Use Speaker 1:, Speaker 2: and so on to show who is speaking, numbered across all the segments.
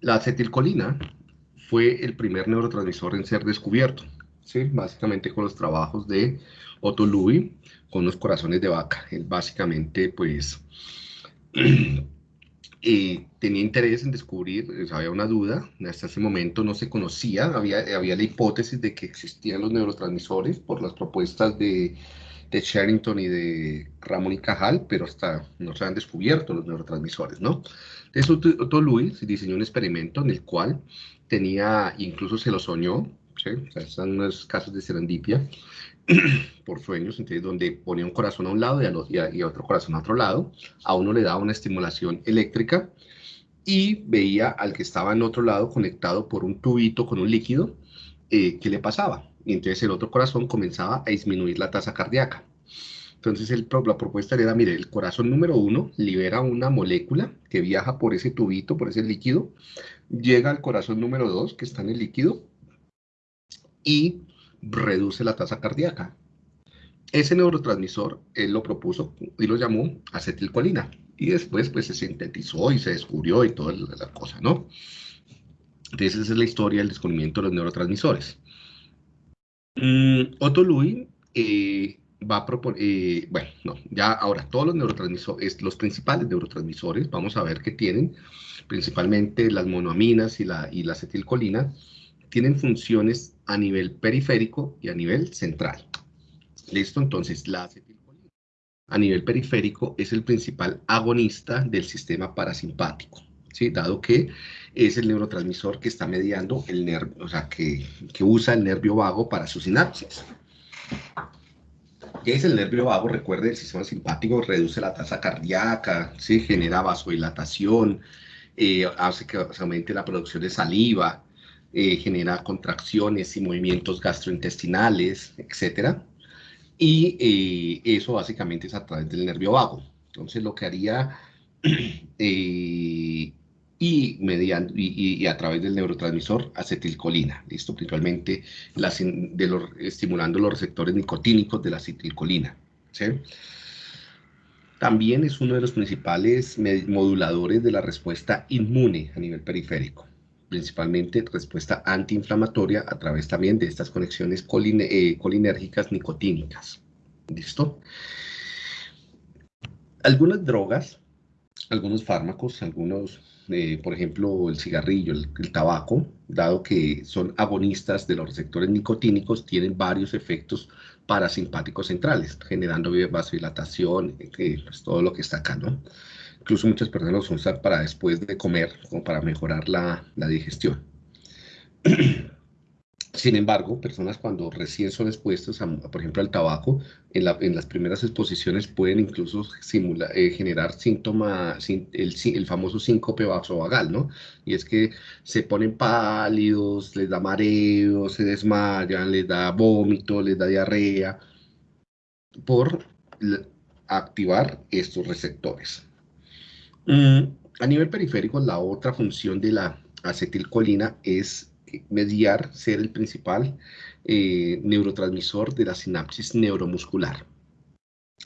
Speaker 1: La acetilcolina fue el primer neurotransmisor en ser descubierto, ¿sí? básicamente con los trabajos de Otto Louis con los corazones de vaca. Él básicamente, pues, eh, tenía interés en descubrir, había una duda, hasta ese momento no se conocía, había, había la hipótesis de que existían los neurotransmisores por las propuestas de, de Sherrington y de Ramón y Cajal, pero hasta no se han descubierto los neurotransmisores, ¿no? Entonces Otto Louis diseñó un experimento en el cual tenía, incluso se lo soñó, ¿sí? o sea, están unos casos de serendipia, por sueños, entonces donde ponía un corazón a un lado y, a, otro corazón a otro lado, a uno le daba una estimulación eléctrica y veía al que estaba en otro lado conectado por un tubito con un líquido, eh, qué le pasaba. Y entonces el otro corazón comenzaba a disminuir la tasa cardíaca. Entonces el, la propuesta era, mire, el corazón número uno libera una molécula que viaja por ese tubito, por ese líquido, llega al corazón número dos, que está en el líquido, y reduce la tasa cardíaca. Ese neurotransmisor, él lo propuso y lo llamó acetilcolina. Y después, pues, se sintetizó y se descubrió y toda la cosa, ¿no? Entonces, esa es la historia del descubrimiento de los neurotransmisores. Mm, Otto eh, va a proponer, eh, bueno, no, ya ahora todos los neurotransmisores, los principales neurotransmisores, vamos a ver qué tienen, principalmente las monoaminas y la, y la acetilcolina, tienen funciones a nivel periférico y a nivel central. ¿Listo? Entonces, la acetilcolina a nivel periférico es el principal agonista del sistema parasimpático, ¿sí? Dado que es el neurotransmisor que está mediando el nervio, o sea, que, que usa el nervio vago para su sinapsis. ¿Qué es el nervio vago? Recuerde, el sistema simpático reduce la tasa cardíaca, ¿sí? genera vasodilatación, eh, hace que se aumente la producción de saliva, eh, genera contracciones y movimientos gastrointestinales, etc. Y eh, eso básicamente es a través del nervio vago. Entonces lo que haría y, mediante, y, a través del neurotransmisor acetilcolina, listo, principalmente de los, estimulando los receptores nicotínicos de la acetilcolina. También es uno de los principales moduladores de la respuesta inmune a nivel periférico principalmente respuesta antiinflamatoria a través también de estas conexiones eh, colinérgicas nicotínicas. ¿Listo? Algunas drogas, algunos fármacos, algunos, eh, por ejemplo, el cigarrillo, el, tabaco, dado que son agonistas de los receptores nicotínicos, tienen varios efectos parasimpáticos centrales, generando vasodilatación, eh, pues todo lo que está acá, ¿no? Incluso muchas personas lo usan para después de comer, como para mejorar la, la digestión. Sin embargo, personas cuando recién son expuestas, por ejemplo, al tabaco, en, la, en, las primeras exposiciones pueden incluso eh, generar síntomas, el, el, famoso síncope vasovagal, ¿no? Y es que se ponen pálidos, les da mareo, se desmayan, les da vómito, les da diarrea, por activar estos receptores. Mm, a nivel periférico, la otra función de la acetilcolina es mediar, ser el principal eh, neurotransmisor de la sinapsis neuromuscular.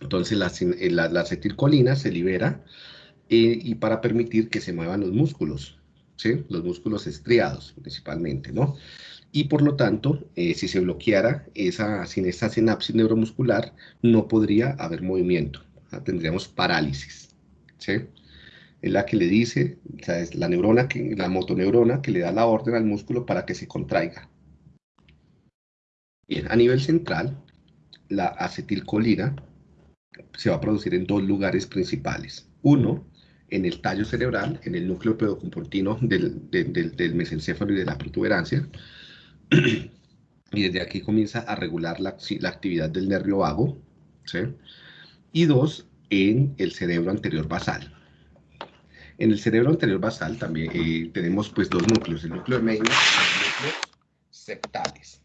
Speaker 1: Entonces, la, eh, acetilcolina se libera eh, y para permitir que se muevan los músculos, ¿sí? los músculos estriados principalmente, ¿no? Y por lo tanto, si se bloqueara esa, sin esa sinapsis neuromuscular, no podría haber movimiento, tendríamos parálisis, ¿sí? Es la que le dice, o sea, es la neurona, que, la motoneurona que le da la orden al músculo para que se contraiga. Bien, a nivel central, la acetilcolina se va a producir en dos lugares principales. Uno, en el tallo cerebral, en el núcleo pedocomportino del, del, mesencéfalo y de la protuberancia. y desde aquí comienza a regular la, la actividad del nervio vago. ¿sí? Y dos, en el cerebro anterior basal. En el cerebro anterior basal también eh, tenemos pues dos núcleos, el núcleo de Meynert y el núcleo septales.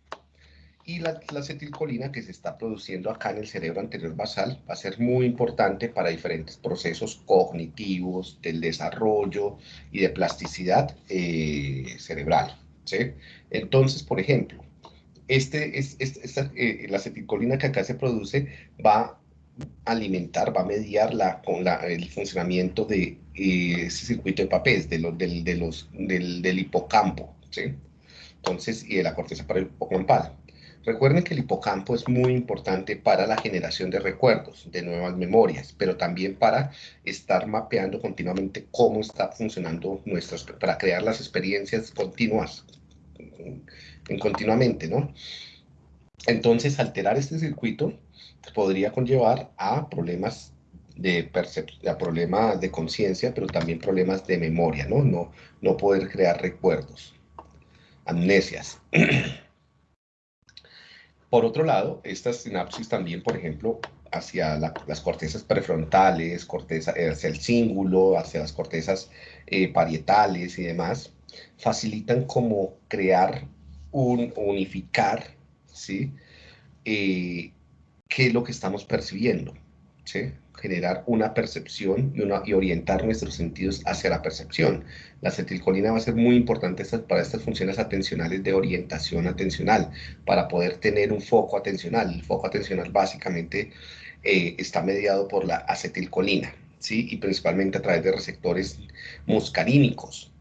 Speaker 1: Y la, acetilcolina que se está produciendo acá en el cerebro anterior basal va a ser muy importante para diferentes procesos cognitivos, del desarrollo y de plasticidad eh, cerebral. Entonces, por ejemplo, este, es, esta, eh, la acetilcolina que acá se produce va alimentar, va a mediar la, con la, el funcionamiento de eh, ese circuito de papel, de los, del, de los, del, del hipocampo, ¿sí? Entonces, y de la corteza para el hipocampal. Recuerden que el hipocampo es muy importante para la generación de recuerdos, de nuevas memorias, pero también para estar mapeando continuamente cómo está funcionando nuestras, para crear las experiencias continuas, en continuamente, ¿no? Entonces, alterar este circuito podría conllevar a problemas de a problemas de conciencia, pero también problemas de memoria, ¿no? No, no poder crear recuerdos, amnesias. Por otro lado, estas sinapsis también, por ejemplo, hacia las cortezas prefrontales, corteza, eh, hacia el cíngulo, hacia las cortezas eh, parietales y demás, facilitan como crear un unificar, ¿sí? Eh, ¿Qué es lo que estamos percibiendo? ¿sí? generar una percepción y, una, y orientar nuestros sentidos hacia la percepción. La acetilcolina va a ser muy importante para estas funciones atencionales de orientación atencional, para poder tener un foco atencional. El foco atencional básicamente eh, está mediado por la acetilcolina, ¿sí? y principalmente a través de receptores muscarínicos,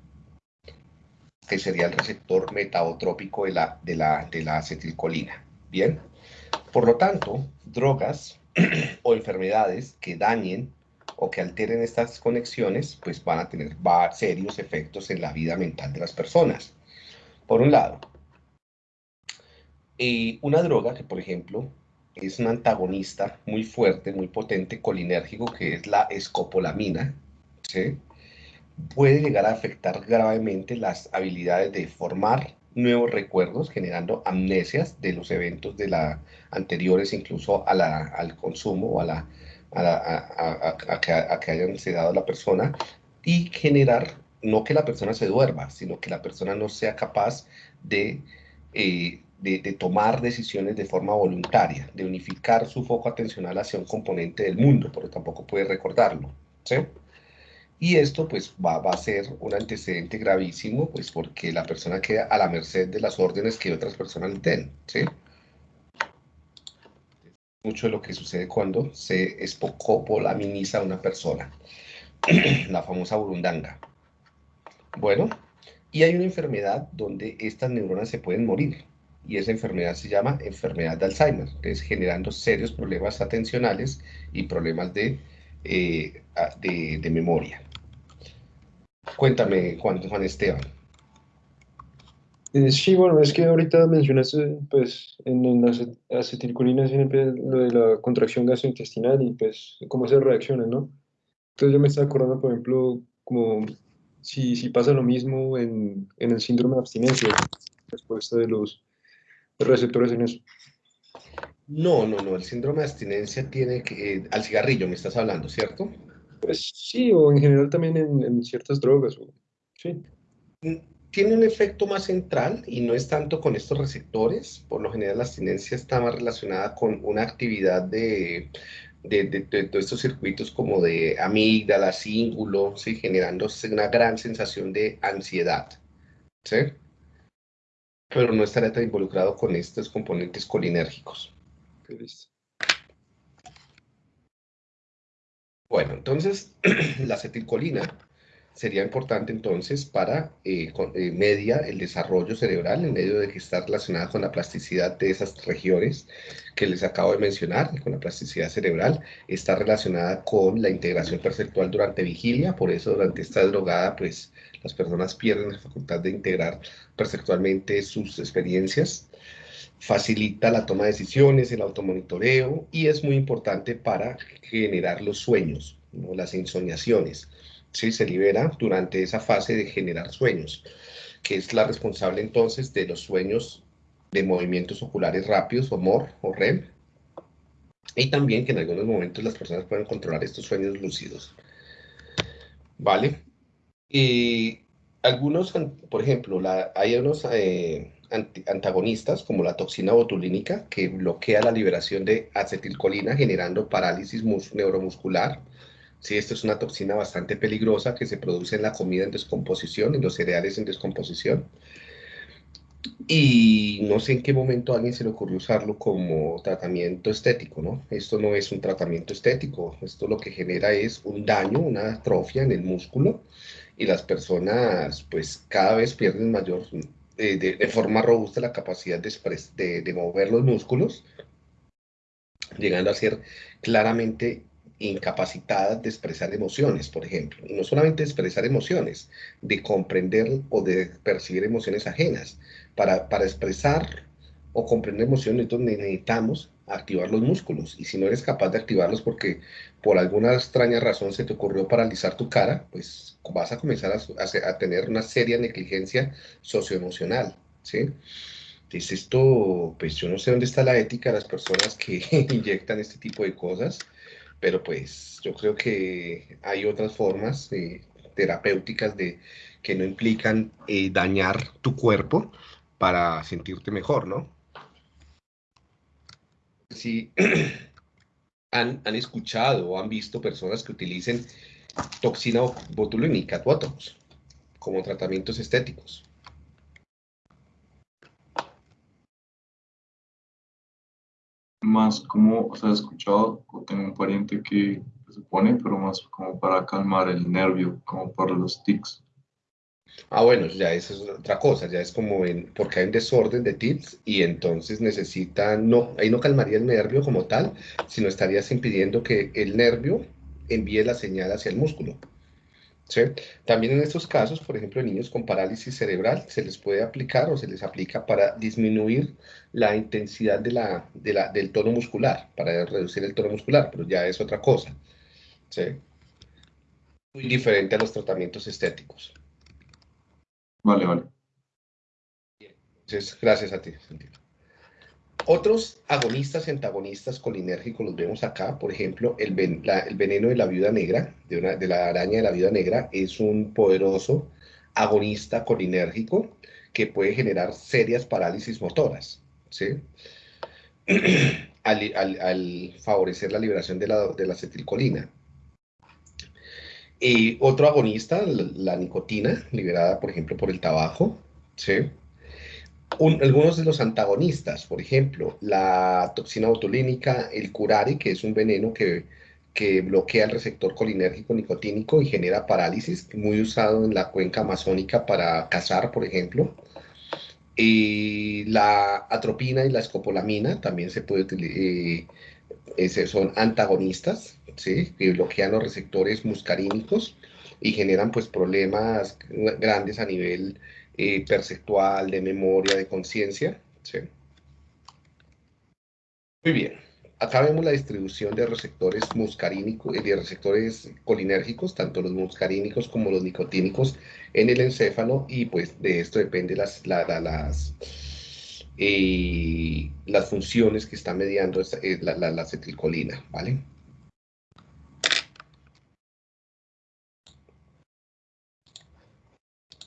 Speaker 1: que sería el receptor metabotrópico de la, de la, de la acetilcolina. Bien, por lo tanto, drogas o enfermedades que dañen o que alteren estas conexiones, pues van a tener serios efectos en la vida mental de las personas. Por un lado, eh, una droga que, por ejemplo, es un antagonista muy fuerte, muy potente, colinérgico, que es la escopolamina, puede llegar a afectar gravemente las habilidades de formar nuevos recuerdos, generando amnesias de los eventos de la anteriores, incluso a la, al consumo o a, la, a, que, a que hayan sedado la persona, y generar, no que la persona se duerma, sino que la persona no sea capaz de, eh, de, de, tomar decisiones de forma voluntaria, de unificar su foco atencional hacia un componente del mundo, porque tampoco puede recordarlo. ¿sí? Y esto pues va, a ser un antecedente gravísimo, pues porque la persona queda a la merced de las órdenes que otras personas le den, ¿sí? Mucho de lo que sucede cuando se espocopolaminiza a una persona, la famosa burundanga. Bueno, y hay una enfermedad donde estas neuronas se pueden morir, y esa enfermedad se llama enfermedad de Alzheimer, que es generando serios problemas atencionales y problemas de, eh, de memoria. Cuéntame, Juan, Juan Esteban.
Speaker 2: Eh, sí, bueno, es que ahorita mencionaste, pues, en, en las acetilcolinas siempre lo de la contracción gastrointestinal y, pues, cómo se reacciona, ¿no? Entonces yo me estaba acordando, por ejemplo, como si, si pasa lo mismo en, en el síndrome de abstinencia, respuesta de los receptores en eso.
Speaker 1: No, no, no, el síndrome de abstinencia tiene que, eh, al cigarrillo me estás hablando, ¿cierto?
Speaker 2: Pues sí, o en general también en, ciertas drogas. sí.
Speaker 1: Tiene un efecto más central y no es tanto con estos receptores. Por lo general la abstinencia está más relacionada con una actividad de, de, todos estos circuitos como de amígdala, cíngulo, ¿sí? generando una gran sensación de ansiedad. ¿sí? Pero no estaría tan involucrado con estos componentes colinérgicos. listo. Bueno, entonces la acetilcolina sería importante entonces para eh, eh, media el desarrollo cerebral en medio de que está relacionada con la plasticidad de esas regiones que les acabo de mencionar, con la plasticidad cerebral, está relacionada con la integración perceptual durante vigilia, por eso durante esta drogada pues las personas pierden la facultad de integrar perceptualmente sus experiencias facilita la toma de decisiones, el automonitoreo y es muy importante para generar los sueños, las insomniaciones. ¿sí? Se libera durante esa fase de generar sueños, que es la responsable entonces de los sueños de movimientos oculares rápidos o MOR o REM, y también que en algunos momentos las personas pueden controlar estos sueños lúcidos. ¿Vale? Y algunos, por ejemplo, hay unos... Eh, antagonistas como la toxina botulínica que bloquea la liberación de acetilcolina generando parálisis neuromuscular. Sí, esta es una toxina bastante peligrosa que se produce en la comida en descomposición, en los cereales en descomposición. Y no sé en qué momento a alguien se le ocurrió usarlo como tratamiento estético, ¿no? Esto no es un tratamiento estético, esto lo que genera es un daño, una atrofia en el músculo y las personas pues cada vez pierden mayor, eh, de, forma robusta la capacidad de, de mover los músculos, llegando a ser claramente incapacitadas de expresar emociones, por ejemplo. Y no solamente de expresar emociones, de comprender o de percibir emociones ajenas. Para, para expresar o comprender emociones necesitamos activar los músculos. Y si no eres capaz de activarlos porque por alguna extraña razón se te ocurrió paralizar tu cara, pues vas a comenzar a, a tener una seria negligencia socioemocional. ¿sí? Entonces esto, pues yo no sé dónde está la ética de las personas que inyectan este tipo de cosas pero pues yo creo que hay otras formas eh, terapéuticas de, que no implican eh, dañar tu cuerpo para sentirte mejor, ¿no? Si han, escuchado o han visto personas que utilicen toxina botulínica, botox, como tratamientos estéticos.
Speaker 3: más como, o sea, he escuchado, o tengo un pariente que se pone, pero más como para calmar el nervio, como para los tics.
Speaker 1: Ah, bueno, ya eso es otra cosa, ya es como porque hay un desorden de tics y entonces necesitan, no, ahí no calmaría el nervio como tal, sino estarías impidiendo que el nervio envíe la señal hacia el músculo. También en estos casos, por ejemplo, en niños con parálisis cerebral, se les puede aplicar o se les aplica para disminuir la intensidad de la, del tono muscular, para reducir el tono muscular, pero ya es otra cosa. Muy diferente a los tratamientos estéticos.
Speaker 3: Vale, vale.
Speaker 1: Entonces, gracias a ti, Santiago. Otros agonistas y antagonistas colinérgicos los vemos acá, por ejemplo, el, veneno de la viuda negra, de, la araña de la viuda negra, es un poderoso agonista colinérgico que puede generar serias parálisis motoras, ¿sí? al, favorecer la liberación de la, de la acetilcolina. Y otro agonista, la, nicotina, liberada, por ejemplo, por el tabaco, ¿sí? algunos de los antagonistas, por ejemplo, la toxina botulínica, el curare, que es un veneno que, que bloquea el receptor colinérgico nicotínico y genera parálisis, muy usado en la cuenca amazónica para cazar, por ejemplo. Y la atropina y la escopolamina también se puede utilizar, eh, son antagonistas, ¿sí? que bloquean los receptores muscarínicos y generan pues problemas grandes a nivel eh, perceptual, de memoria, de conciencia. ¿sí? Muy bien. Acá vemos la distribución de receptores muscarínicos, eh, de receptores colinérgicos, tanto los muscarínicos como los nicotínicos en el encéfalo y pues de esto depende las, las, eh, las funciones que está mediando la, la ¿vale?